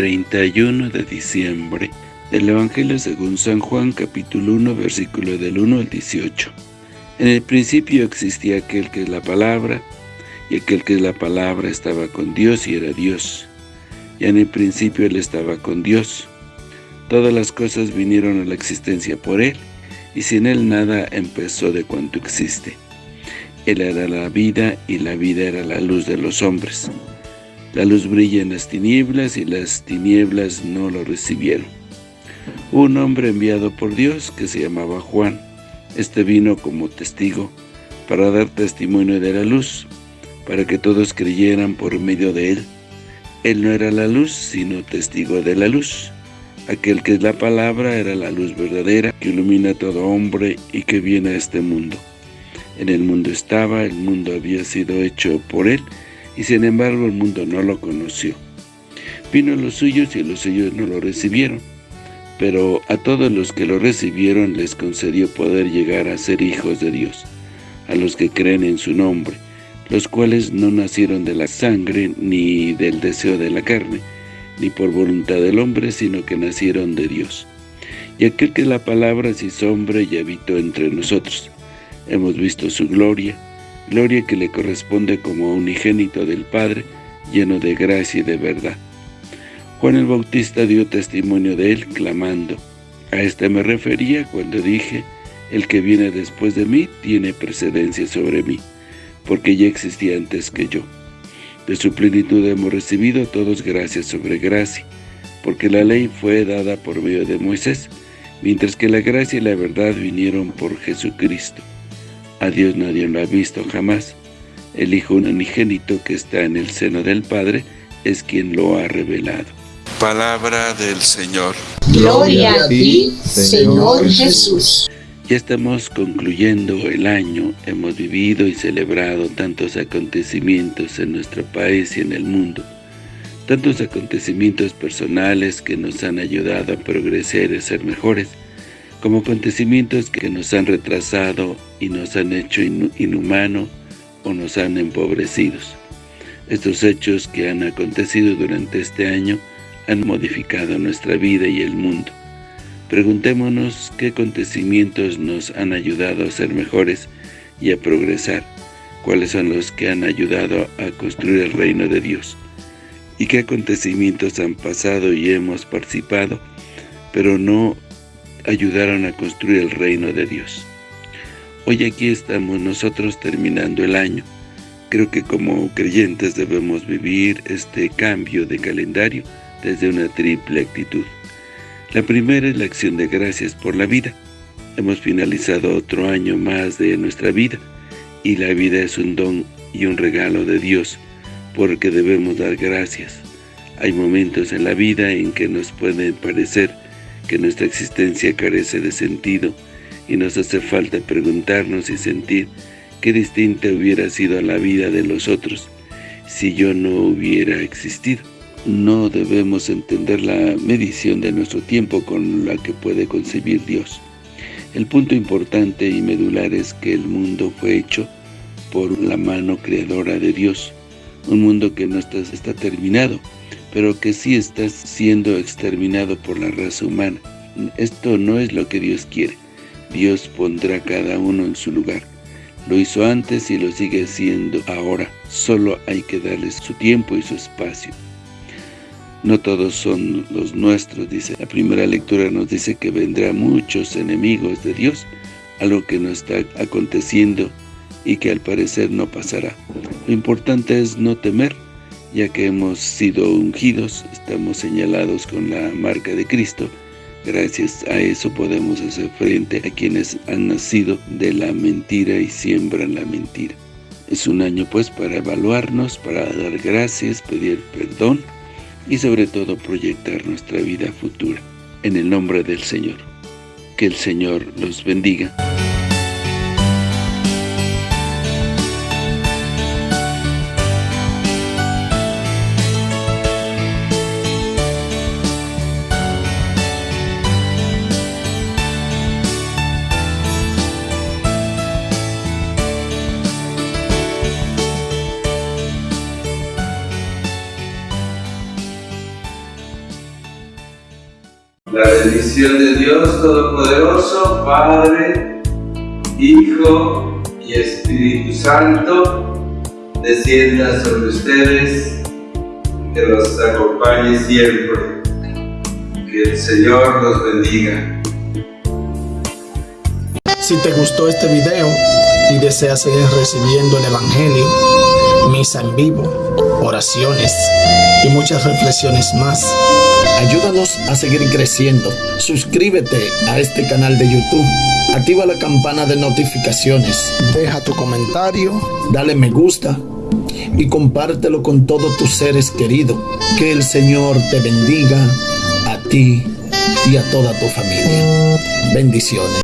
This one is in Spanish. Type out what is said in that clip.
31 de diciembre del Evangelio según San Juan capítulo 1 versículo del 1 al 18. En el principio existía aquel que es la palabra, y aquel que es la palabra estaba con Dios y era Dios. Y en el principio Él estaba con Dios. Todas las cosas vinieron a la existencia por Él, y sin Él nada empezó de cuanto existe. Él era la vida, y la vida era la luz de los hombres. La luz brilla en las tinieblas, y las tinieblas no lo recibieron. Un hombre enviado por Dios, que se llamaba Juan. Este vino como testigo, para dar testimonio de la luz, para que todos creyeran por medio de él. Él no era la luz, sino testigo de la luz. Aquel que es la palabra era la luz verdadera, que ilumina a todo hombre y que viene a este mundo. En el mundo estaba, el mundo había sido hecho por él, y sin embargo el mundo no lo conoció. Vino a los suyos y los suyos no lo recibieron. Pero a todos los que lo recibieron les concedió poder llegar a ser hijos de Dios, a los que creen en su nombre, los cuales no nacieron de la sangre ni del deseo de la carne, ni por voluntad del hombre, sino que nacieron de Dios. Y aquel que la palabra se hizo y habitó entre nosotros. Hemos visto su gloria, gloria que le corresponde como unigénito del Padre, lleno de gracia y de verdad. Juan el Bautista dio testimonio de él, clamando, A este me refería cuando dije, el que viene después de mí tiene precedencia sobre mí porque ya existía antes que yo. De su plenitud hemos recibido todos gracias sobre gracia, porque la ley fue dada por medio de Moisés, mientras que la gracia y la verdad vinieron por Jesucristo. A Dios nadie lo ha visto jamás. El Hijo unigénito que está en el seno del Padre es quien lo ha revelado. Palabra del Señor. Gloria a ti, Señor Jesús. Ya estamos concluyendo el año, hemos vivido y celebrado tantos acontecimientos en nuestro país y en el mundo, tantos acontecimientos personales que nos han ayudado a progresar y a ser mejores, como acontecimientos que nos han retrasado y nos han hecho inhumano o nos han empobrecido. Estos hechos que han acontecido durante este año han modificado nuestra vida y el mundo. Preguntémonos qué acontecimientos nos han ayudado a ser mejores y a progresar, cuáles son los que han ayudado a construir el reino de Dios, y qué acontecimientos han pasado y hemos participado, pero no ayudaron a construir el reino de Dios. Hoy aquí estamos nosotros terminando el año. Creo que como creyentes debemos vivir este cambio de calendario desde una triple actitud. La primera es la acción de gracias por la vida. Hemos finalizado otro año más de nuestra vida, y la vida es un don y un regalo de Dios, porque debemos dar gracias. Hay momentos en la vida en que nos puede parecer que nuestra existencia carece de sentido, y nos hace falta preguntarnos y sentir qué distinta hubiera sido la vida de los otros si yo no hubiera existido no debemos entender la medición de nuestro tiempo con la que puede concebir Dios. El punto importante y medular es que el mundo fue hecho por la mano creadora de Dios. Un mundo que no está, está terminado, pero que sí está siendo exterminado por la raza humana. Esto no es lo que Dios quiere. Dios pondrá cada uno en su lugar. Lo hizo antes y lo sigue haciendo ahora. Solo hay que darles su tiempo y su espacio. No todos son los nuestros, dice. La primera lectura nos dice que vendrá muchos enemigos de Dios, algo que no está aconteciendo y que al parecer no pasará. Lo importante es no temer, ya que hemos sido ungidos, estamos señalados con la marca de Cristo. Gracias a eso podemos hacer frente a quienes han nacido de la mentira y siembran la mentira. Es un año pues para evaluarnos, para dar gracias, pedir perdón, y sobre todo proyectar nuestra vida futura. En el nombre del Señor. Que el Señor los bendiga. Bendición de Dios Todopoderoso, Padre, Hijo y Espíritu Santo, descienda sobre ustedes, que los acompañe siempre. Que el Señor los bendiga. Si te gustó este video y deseas seguir recibiendo el Evangelio, misa en vivo, oraciones y muchas reflexiones más, ayúdanos a seguir creciendo. Suscríbete a este canal de YouTube, activa la campana de notificaciones, deja tu comentario, dale me gusta y compártelo con todos tus seres queridos. Que el Señor te bendiga a ti y a toda tu familia. Bendiciones.